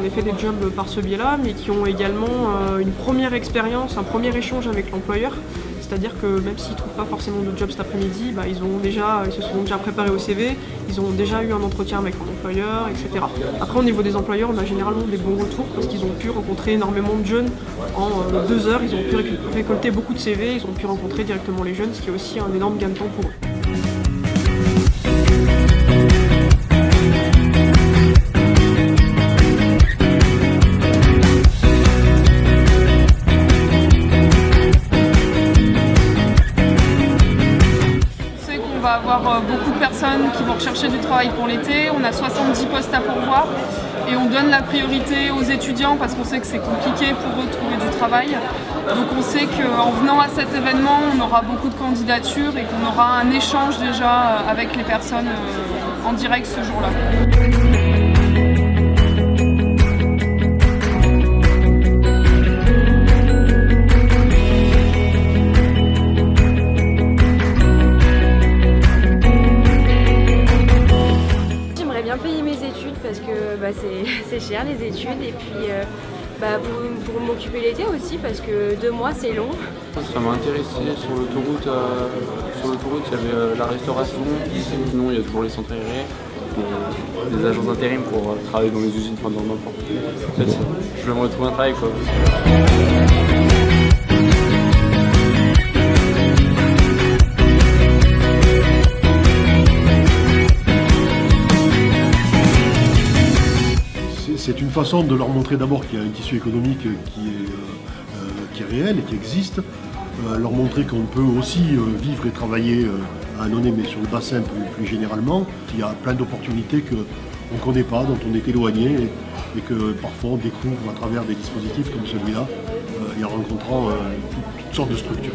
en effet des jobs par ce biais-là, mais qui ont également une première expérience, un premier échange avec l'employeur. C'est-à-dire que même s'ils ne trouvent pas forcément de job cet après-midi, bah, ils, ils se sont déjà préparés au CV, ils ont déjà eu un entretien avec un employeur, etc. Après, au niveau des employeurs, on a généralement des bons retours parce qu'ils ont pu rencontrer énormément de jeunes en deux heures. Ils ont pu récolter beaucoup de CV, ils ont pu rencontrer directement les jeunes, ce qui est aussi un énorme gain de temps pour eux. On va avoir euh, beaucoup de personnes qui vont rechercher du travail pour l'été. On a 70 postes à pourvoir et on donne la priorité aux étudiants parce qu'on sait que c'est compliqué pour eux de trouver du travail. Donc on sait qu'en venant à cet événement, on aura beaucoup de candidatures et qu'on aura un échange déjà euh, avec les personnes euh, en direct ce jour-là. Bah, c'est cher les études et puis euh, bah, pour, m'occuper l'été aussi parce que deux mois c'est long. Ça m'a intéressé sur l'autoroute, euh, sur l'autoroute il y avait euh, la restauration, sinon il y a toujours les centres aérés, des agences d'intérim pour travailler dans les usines, enfin dans n'importe En je vais me retrouver un travail quoi. C'est une façon de leur montrer d'abord qu'il y a un tissu économique qui est, euh, réel et qui existe, euh, leur montrer qu'on peut aussi euh, vivre et travailler à Annonay, mais sur le bassin plus, généralement. Il y a plein d'opportunités qu'on ne connaît pas, dont on est éloigné et, que parfois on découvre à travers des dispositifs comme celui-là et en rencontrant toutes sortes de structures.